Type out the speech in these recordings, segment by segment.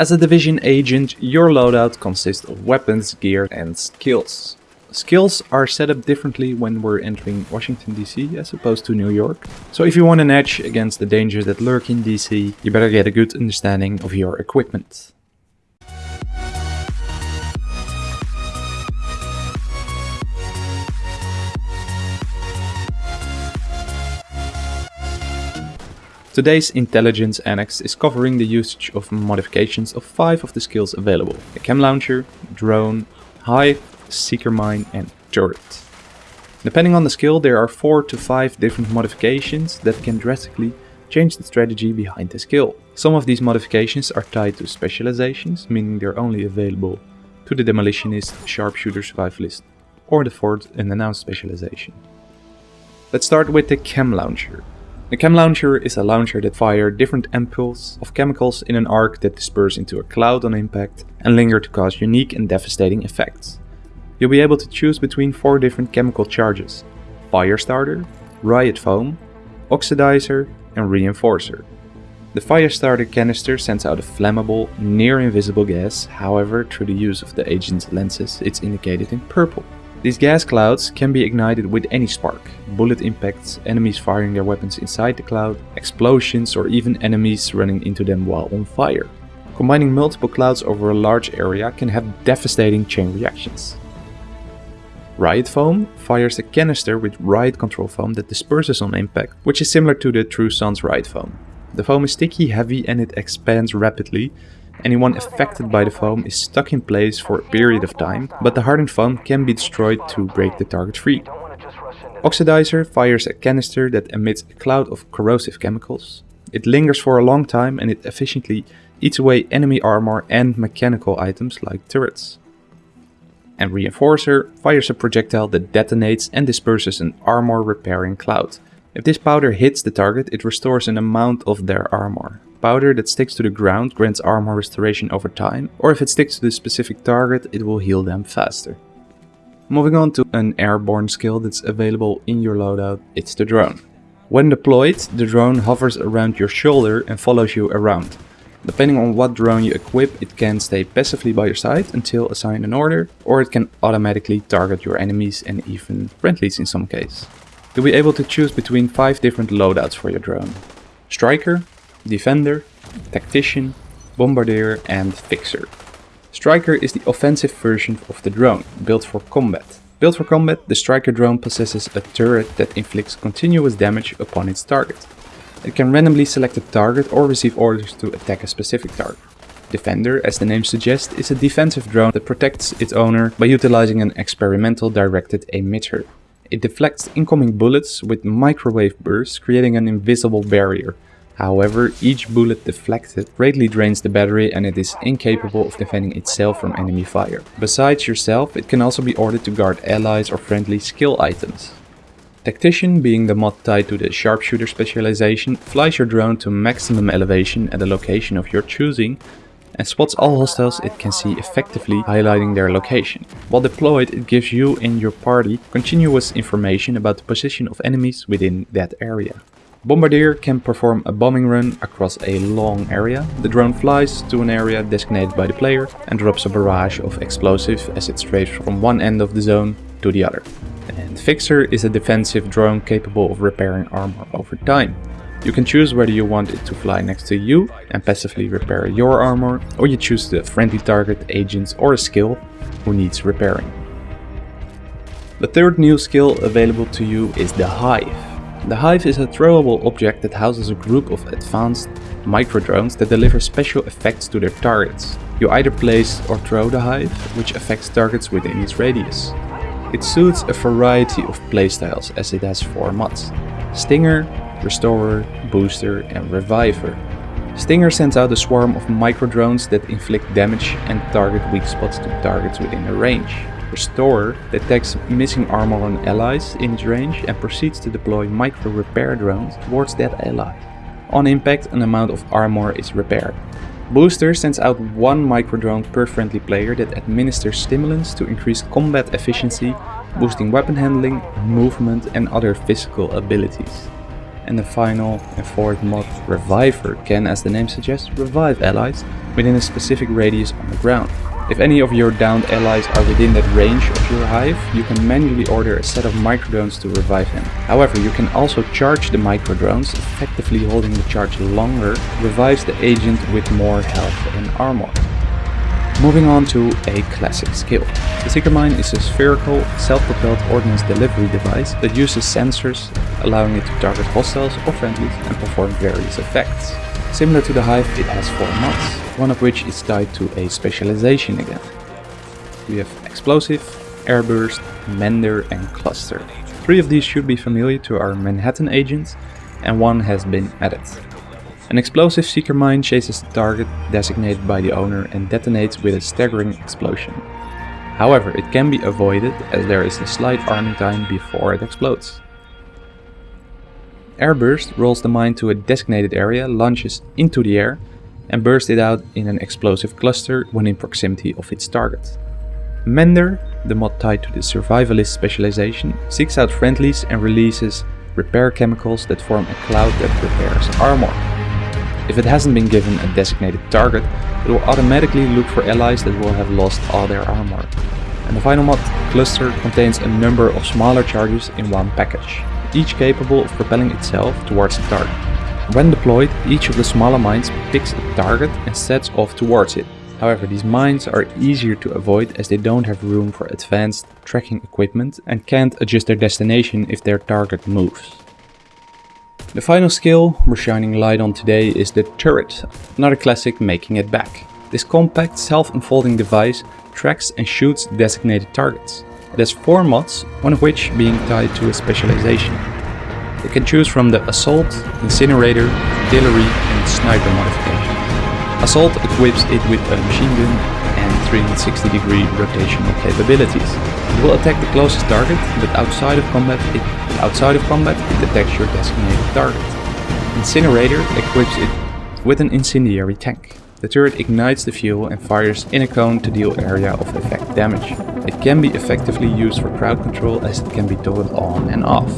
As a Division agent, your loadout consists of weapons, gear and skills. Skills are set up differently when we're entering Washington DC as opposed to New York. So if you want an edge against the dangers that lurk in DC, you better get a good understanding of your equipment. Today's Intelligence Annex is covering the usage of modifications of 5 of the skills available. The Chem Launcher, Drone, Hive, Seeker Mine and Turret. Depending on the skill there are 4 to 5 different modifications that can drastically change the strategy behind the skill. Some of these modifications are tied to specializations, meaning they're only available to the Demolitionist, Sharpshooter, Survivalist or the fourth unannounced specialization. Let's start with the Chem Launcher. The chem launcher is a launcher that fire different ampoules of chemicals in an arc that disperse into a cloud on impact and linger to cause unique and devastating effects. You'll be able to choose between four different chemical charges. Firestarter, Riot Foam, Oxidizer and Reinforcer. The Firestarter canister sends out a flammable, near-invisible gas, however through the use of the agent's lenses it's indicated in purple. These gas clouds can be ignited with any spark, bullet impacts, enemies firing their weapons inside the cloud, explosions or even enemies running into them while on fire. Combining multiple clouds over a large area can have devastating chain reactions. Riot Foam fires a canister with riot control foam that disperses on impact, which is similar to the True Sons' Riot Foam. The foam is sticky, heavy and it expands rapidly, Anyone affected by the foam is stuck in place for a period of time, but the hardened foam can be destroyed to break the target free. Oxidizer fires a canister that emits a cloud of corrosive chemicals. It lingers for a long time and it efficiently eats away enemy armor and mechanical items like turrets. And Reinforcer fires a projectile that detonates and disperses an armor repairing cloud. If this powder hits the target, it restores an amount of their armor. Powder that sticks to the ground grants armor restoration over time, or if it sticks to the specific target, it will heal them faster. Moving on to an airborne skill that's available in your loadout, it's the drone. When deployed, the drone hovers around your shoulder and follows you around. Depending on what drone you equip, it can stay passively by your side until assigned an order, or it can automatically target your enemies and even friendlies in some case. You'll be able to choose between 5 different loadouts for your drone. Striker, Defender, Tactician, Bombardier and Fixer. Striker is the offensive version of the drone, built for combat. Built for combat, the Striker drone possesses a turret that inflicts continuous damage upon its target. It can randomly select a target or receive orders to attack a specific target. Defender, as the name suggests, is a defensive drone that protects its owner by utilizing an experimental directed emitter. It deflects incoming bullets with microwave bursts, creating an invisible barrier, However, each bullet deflected greatly drains the battery and it is incapable of defending itself from enemy fire. Besides yourself, it can also be ordered to guard allies or friendly skill items. Tactician, being the mod tied to the sharpshooter specialization, flies your drone to maximum elevation at a location of your choosing and spots all hostiles it can see effectively highlighting their location. While deployed it gives you and your party continuous information about the position of enemies within that area. Bombardier can perform a bombing run across a long area. The drone flies to an area designated by the player and drops a barrage of explosives as it strays from one end of the zone to the other. And Fixer is a defensive drone capable of repairing armor over time. You can choose whether you want it to fly next to you and passively repair your armor, or you choose the friendly target, agents or a skill who needs repairing. The third new skill available to you is the Hive. The Hive is a throwable object that houses a group of advanced micro drones that deliver special effects to their targets. You either place or throw the Hive, which affects targets within its radius. It suits a variety of playstyles as it has 4 mods. Stinger, Restorer, Booster and Reviver. Stinger sends out a swarm of micro-drones that inflict damage and target weak spots to targets within a range. Restorer detects missing armor on allies in its range and proceeds to deploy micro repair drones towards that ally. On impact an amount of armor is repaired. Booster sends out one micro drone per friendly player that administers stimulants to increase combat efficiency, boosting weapon handling, movement and other physical abilities. And the final and fourth mod, Reviver, can, as the name suggests, revive allies within a specific radius on the ground. If any of your downed allies are within that range of your hive, you can manually order a set of microdrones to revive them. However, you can also charge the microdrones, effectively holding the charge longer, revives the agent with more health and armor. Moving on to a classic skill. The Seeker Mine is a spherical, self-propelled ordnance delivery device that uses sensors, allowing it to target hostiles or friendlies and perform various effects. Similar to the Hive, it has four mods, one of which is tied to a specialization again. We have Explosive, Airburst, Mender and Cluster. Three of these should be familiar to our Manhattan agents, and one has been added. An explosive seeker mine chases the target designated by the owner and detonates with a staggering explosion. However, it can be avoided as there is a slight arming time before it explodes. Airburst rolls the mine to a designated area, launches into the air, and bursts it out in an explosive cluster when in proximity of its target. Mender, the mod tied to the survivalist specialization, seeks out friendlies and releases repair chemicals that form a cloud that repairs armor. If it hasn't been given a designated target, it will automatically look for allies that will have lost all their armor. And the final mod, Cluster, contains a number of smaller charges in one package each capable of propelling itself towards the target. When deployed, each of the smaller mines picks a target and sets off towards it. However, these mines are easier to avoid as they don't have room for advanced tracking equipment and can't adjust their destination if their target moves. The final skill we're shining light on today is the turret, another classic making it back. This compact self-unfolding device tracks and shoots designated targets. It has four mods, one of which being tied to a specialization. You can choose from the Assault, Incinerator, Artillery and Sniper modification. Assault equips it with a machine gun and 360 degree rotational capabilities. It will attack the closest target, but outside of combat it, outside of combat, it your designated target. Incinerator equips it with an incendiary tank. The turret ignites the fuel and fires in a cone to deal area of effect damage. It can be effectively used for crowd control as it can be toggled on and off.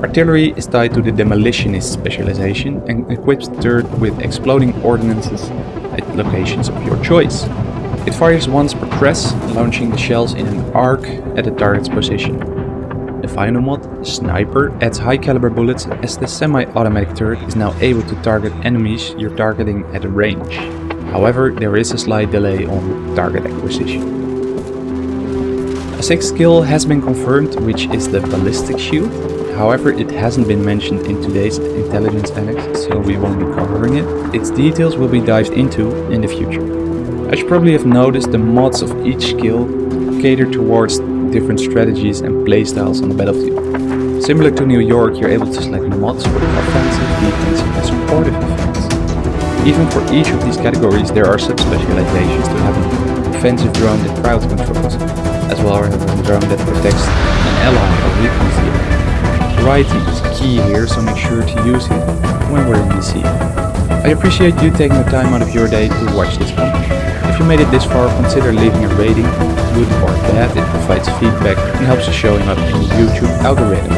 Artillery is tied to the demolitionist specialization and equips the turret with exploding ordnances at locations of your choice. It fires once per press, launching the shells in an arc at the target's position. The final mod, Sniper, adds high caliber bullets as the semi-automatic turret is now able to target enemies you're targeting at a range. However, there is a slight delay on target acquisition. A sixth skill has been confirmed, which is the Ballistic Shield. However, it hasn't been mentioned in today's intelligence annex, so we won't be covering it. Its details will be dived into in the future. As you probably have noticed, the mods of each skill cater towards different strategies and playstyles on the battlefield. Similar to New York, you're able to select mods for offensive, defensive and supportive effects. Even for each of these categories there are sub-specializations to have an offensive drone that crowd controls, as well as a drone that protects an ally or weakens the area. Variety is key here, so make sure to use it when we're in DC. I appreciate you taking the time out of your day to watch this content. If you made it this far, consider leaving a rating, good or bad, it provides feedback and helps showing up in the YouTube algorithm.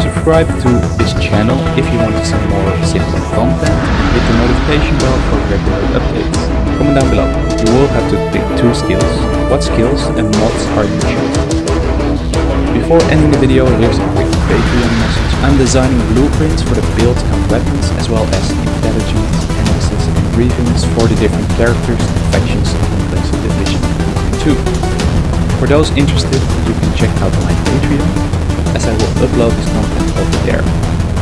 Subscribe to this channel if you want to see more similar content and hit the notification bell for regular updates. Comment down below. You will have to pick two skills. What skills and mods are you choosing? Before ending the video, here's a quick Patreon message. I'm designing blueprints for the build and weapons as well as intelligence analysis and briefings for the different characters and factions of Complexity Division 2. For those interested, you can check out my Patreon, as I will upload this content over there.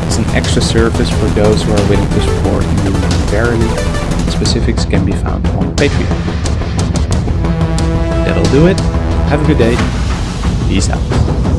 It's an extra service for those who are willing to support me monetarily. Specifics can be found on Patreon. That'll do it. Have a good day. Peace out.